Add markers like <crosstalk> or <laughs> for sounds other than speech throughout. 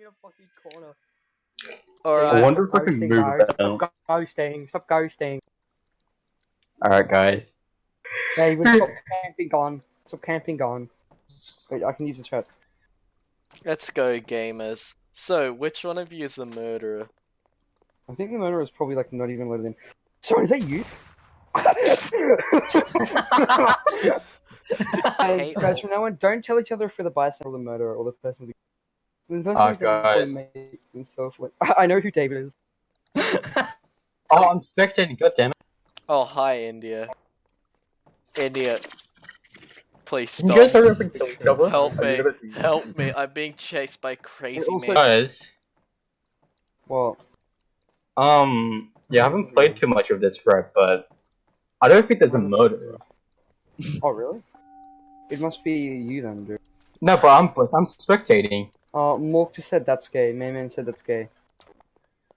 in a fucking corner. I wonder if I can Ghosting, move guys. that. Stop ghosting. Stop ghosting. Alright, guys. David, stop camping gone. Stop camping gone. Wait, I can use the chat. Let's go, gamers. So, which one of you is the murderer? I think the murderer is probably like not even loaded in. Sorry, is that you? <laughs> <laughs> guys, hate guys, from now on, don't tell each other if you're the bystander or the murderer or the person with the person Ah, who's guys. make himself look- <laughs> I know who David is. <laughs> Oh, I'm spectating. God damn it. Oh, hi, India. India. Please You guys stop. hurry up and kill each other. Help me. Help me. I'm being chased by crazy also- man. Guys, Well, um, yeah, I haven't played too much of this right, but I don't think there's a murderer. oh really? It must be you then, dude. No, but I'm I'm spectating. Uh, Mork just said that's gay. Mayman said that's gay.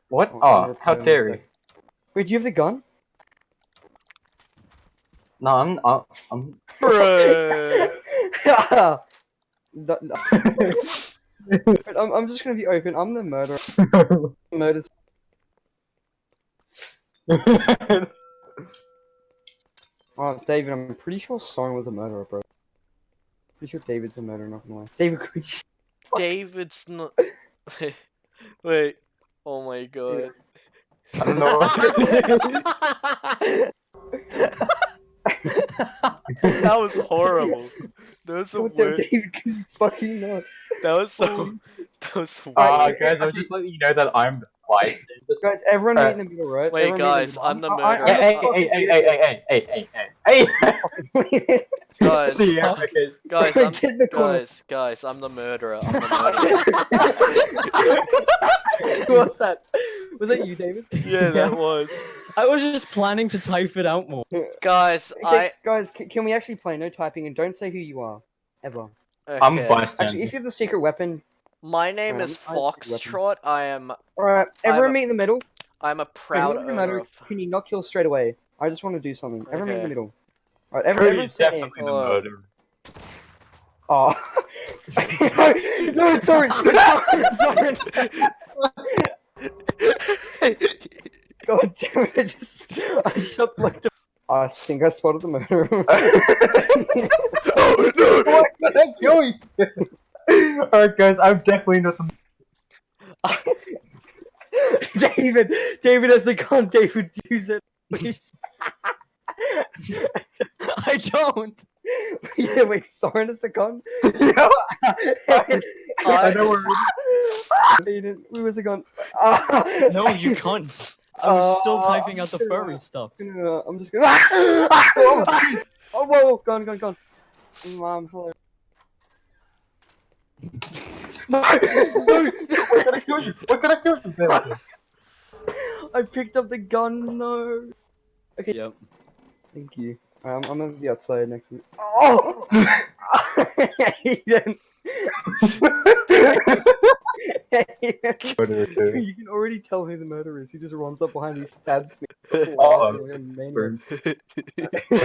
What? I'll- Oh, how reply in a dare you? Wait, do you have the gun? No, I'm I'm. I'm... Bruh. No- no. Wait, I'm, I'm just gonna be open. I'm the murderer. <laughs> Murdered. Oh, David, I'm pretty sure Soren was a murderer, bro. Pretty sure David's a murderer, not gonna lie. David, could you... David's not. Wait. Oh my god. I don't know. that was horrible. That was the God damn, worst. David, fucking not? That was so. That was the Uh, guys, I'm just letting you know that I'm the bystander. Guys, everyone Uh, in the middle, right? Wait, Everyone guys, middle. I'm the I- I- murderer. Hey, hey, hey, hey, hey, hey, hey, hey, hey, hey, Guys, See ya, okay. guys, I'm, Get the guys, guys, I'm the murderer. I'm the <laughs> murderer. What's that? Was that you, David? yeah, that was. I was just planning to type it out more. Guys, Okay, I. guys, can, can we actually play? No typing, and don't say who you are. Ever. I'm okay. bystander. Actually, if you have the secret weapon, My name Um, is I have Foxtrot. I am. alright, I'm everyone a- meet in the middle. I'm a proud what does it owner matter? of. Can you not kill straight away? I just want to do something. Everyone meet in the middle. Alright, everyone, everyone Who's say definitely the Hello. murderer? Oh. no, it's Soren! Soren! <laughs> <laughs> God damn it, I just... I shot like the... I think I spotted the murderer. <laughs> oh no! Why did I kill you? Alright, guys, I'm definitely not the. David! David has the gun, David, use it. Please. <laughs> I don't. yeah, wait, Soren has the gun? yeah, I I- know where. Aiden, where was the gun? Ah, No, you can't. I was still Uh, typing out the furry stuff. <laughs> Uh, I'm just gonna. <laughs> oh, whoa, whoa, gone, gone, gone. Mom, hello. No, no, What can I kill you? What can I kill you? I picked up the gun. No. Okay. Yep. Thank you. Um, I'm gonna be outside next to. Oh. Aiden. <laughs> Aiden. You can already tell who the murderer is. He just runs up behind me, stabs me. Oh. Like a maniac. Burns. Pretty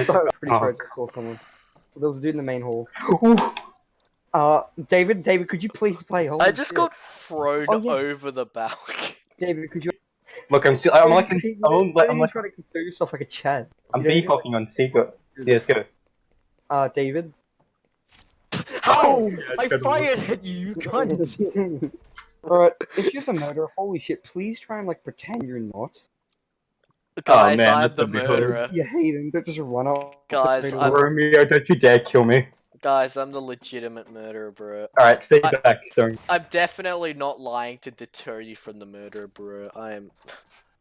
sure. I just saw someone. So there was a dude in the main hall. Uh, David, David, could you please play? Holy I just shit. got thrown Oh, yeah. over the balcony. David, could you? Look, I'm still. I'm like. David, I'm, like, don't I'm you like. try to consider yourself like a Chad. I'm You don't peacocking on secret. Yes, go. Uh, David. How? I fired at you, you cunt. <laughs> Alright, if you're the murderer, holy shit, please try and like pretend you're not. Guys, man, I'm that's the a murderer. You hate him, don't just run off. Guys, I'm- away. Romeo, don't you dare kill me. Guys, I'm the legitimate murderer, bro. Alright, stay I- back, sorry. I'm definitely not lying to deter you from the murderer, bro. I am.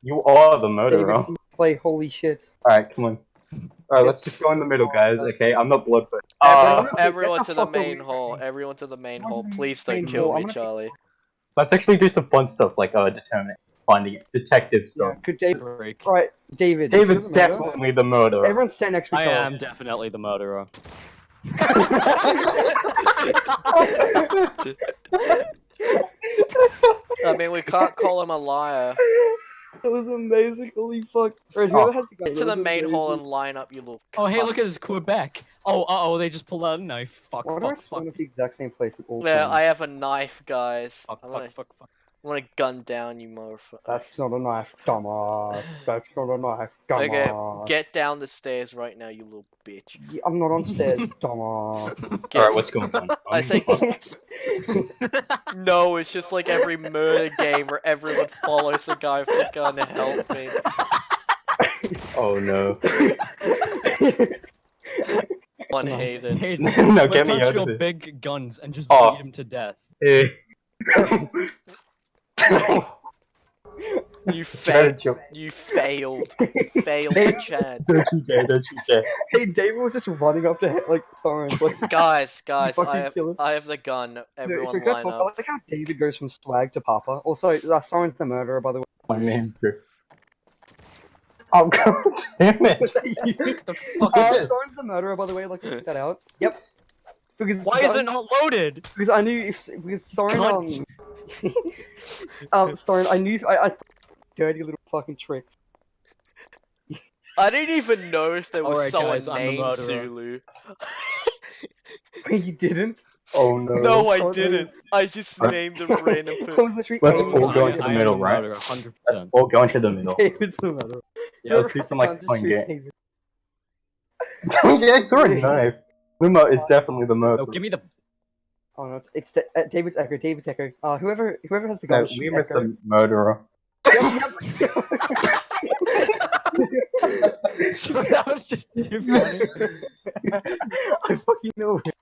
You are the murderer. can play holy shit. Alright, come on. Alright, let's just go in the middle, guys, okay? I'm not bloodthirsty. Everyone, Uh, everyone to the the main away hall. Everyone to the main hall. Please don't kill me, Charlie. let's actually do some fun stuff, like, uh, determining, finding it. Detective Yeah, stuff. good David. Break. Right, David. David's definitely the murderer. Everyone stand next to me. I each other. am definitely the murderer. I mean, we can't call him a liar. That was amazing. Holy fuck. Right, Oh. has the Get to the was main hall and line up, you little. Oh, hey, look at cunts. this Quebec. Oh, uh oh, they just pulled out a knife. Fuck, Why do I fuck, fuck. at the exact same place at all Yeah, times? I have a knife, guys. Fuck, I'm fuck, gonna, fuck, fuck. I'm gonna gun down you, motherfucker. That's not a knife, dumbass. <laughs> That's not a knife, Okay. Get down the stairs right now, you little bitch. Yeah, I'm not on stairs, <laughs> dumbass. Get- Alright, what's going on? <laughs> I say no. It's just like every murder game where everyone follows the guy with the gun to help me. Oh no. One Hayden. Hey, no, whip get me out out your this. big guns and just Oh. beat him to death. Eh. <laughs> You <laughs> Try to failed. jump. You failed. failed, <laughs> Chad. Don't you dare, don't you dare. hey, David was just running up to hit, like Soren's like. Guys, guys, I have. I have the gun. No, Everyone so can I line talk- I up. like how David goes from swag to Papa. Also, uh, Soren's the murderer, by the way. My name, Drew. Oh god damn it. Was that you? The fuck Uh, is? Soren's the murderer, by the way. Like, check that out. Yep. Because Why is it not loaded? Because I knew if because Soren um, Cunt. <laughs> um Soren, I knew I, I saw dirty little fucking tricks. I didn't even know if there was Alright, someone guys, I'm the named murderer. Zulu. Wait, <laughs> you didn't? Oh no. No, I didn't. I just named a random <laughs> I person. was Let's all go into the middle, right? murderer, 100%. We'll go into the middle. David's the murderer. Yeah, let's do some like Just fun game. Yeah, I saw a knife. Luma is definitely the murderer. No, give me the. Oh no, it's, it's Da- uh, David's Echo. David's Echo. Uh, whoever whoever has the gun. shoot Luma's Echo. the murderer. Yep, <laughs> <laughs> Sorry, that was just too funny. yep. <laughs> I fucking know. it.